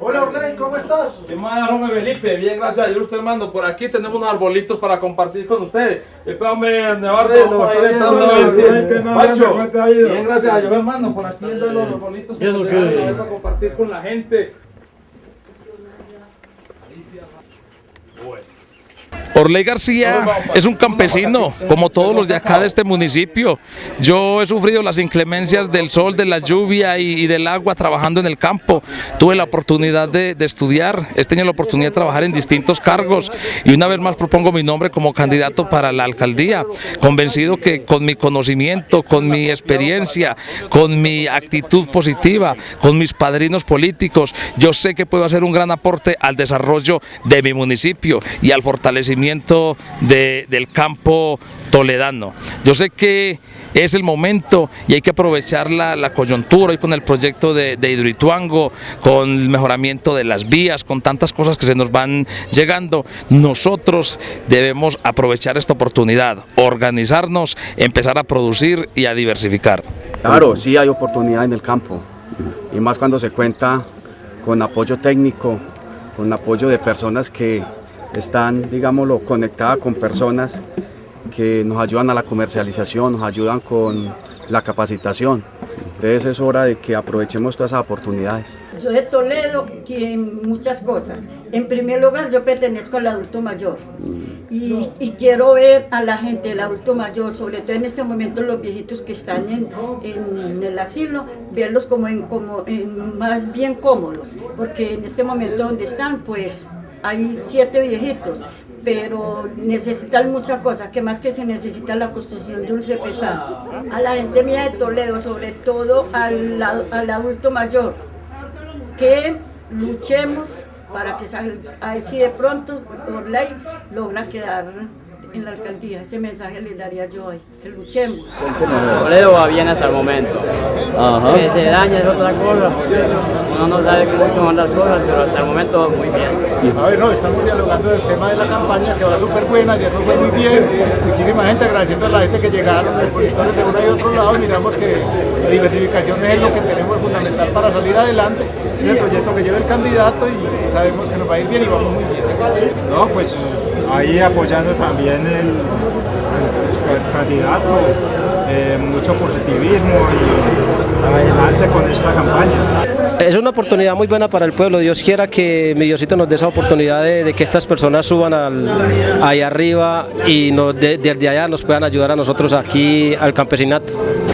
Hola Orley, ¿cómo estás? ¿Qué más, hombre Felipe? Bien, gracias a Dios, usted, hermano. Por aquí tenemos unos arbolitos para compartir con ustedes. Espérame, Nevardo, Bueno, por ahí está bueno, bueno. bien, gracias a Dios, hermano. Por aquí viendo los arbolitos no para compartir con la gente. Orley García es un campesino, como todos los de acá de este municipio. Yo he sufrido las inclemencias del sol, de la lluvia y, y del agua trabajando en el campo. Tuve la oportunidad de, de estudiar, he tenido la oportunidad de trabajar en distintos cargos y una vez más propongo mi nombre como candidato para la alcaldía, convencido que con mi conocimiento, con mi experiencia, con mi actitud positiva, con mis padrinos políticos, yo sé que puedo hacer un gran aporte al desarrollo de mi municipio y al fortalecimiento de- del campo toledano. Yo sé que es el momento y hay que aprovechar la, la coyuntura y con el proyecto de, de Hidroituango, con el mejoramiento de las vías, con tantas cosas que se nos van llegando, nosotros debemos aprovechar esta oportunidad, organizarnos, empezar a producir y a diversificar. Claro, sí hay oportunidad en el campo y más cuando se cuenta con apoyo técnico, con apoyo de personas que están, digámoslo, conectadas con personas que nos ayudan a la comercialización, nos ayudan con la capacitación. Entonces es hora de que aprovechemos todas esas oportunidades. Yo de Toledo quiero muchas cosas. En primer lugar, yo pertenezco al adulto mayor y, y quiero ver a la gente del adulto mayor, sobre todo en este momento los viejitos que están en, en el asilo, verlos como, en, como en más bien cómodos, porque en este momento donde están, pues hay siete viejitos, pero necesitan muchas cosas, que más que se necesita la construcción de un CPSA. A la gente mía de Toledo, sobre todo al, al adulto mayor, que luchemos para que si de pronto por ley logra quedar en la alcaldía. Ese mensaje le daría yo hoy, que luchemos. Toledo va bien hasta el momento. Que se daña es otra cosa, uno no sabe cómo son las cosas, pero hasta el momento va muy bien. A ver, no, estamos dialogando del tema de la campaña que va súper buena, ayer nos fue muy bien, muchísima gente agradeciendo a la gente que llegaron, los expositores de uno y otro lado, y miramos que la diversificación es lo que tenemos fundamental para salir adelante, es el proyecto que lleva el candidato y sabemos que nos va a ir bien y vamos muy bien. No, pues ahí apoyando también el, el- el candidato, eh, mucho positivismo y adelante con esta campaña. Es una oportunidad muy buena para el pueblo. Dios quiera que mi Diosito nos dé esa oportunidad de, que estas personas suban al, ahí arriba y desde allá nos puedan ayudar a nosotros aquí al campesinato.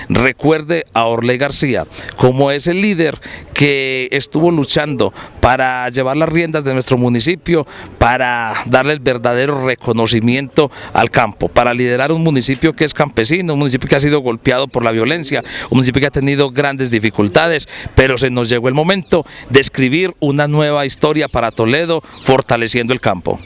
Recuerde a Orley García como ese líder que estuvo luchando para llevar las riendas de nuestro municipio, para darle el verdadero reconocimiento al campo, para liderar un municipio que es campesino, un municipio que ha sido golpeado por la violencia, un municipio que ha tenido grandes dificultades, pero se nos llegó el momento de escribir una nueva historia para Toledo, fortaleciendo el campo.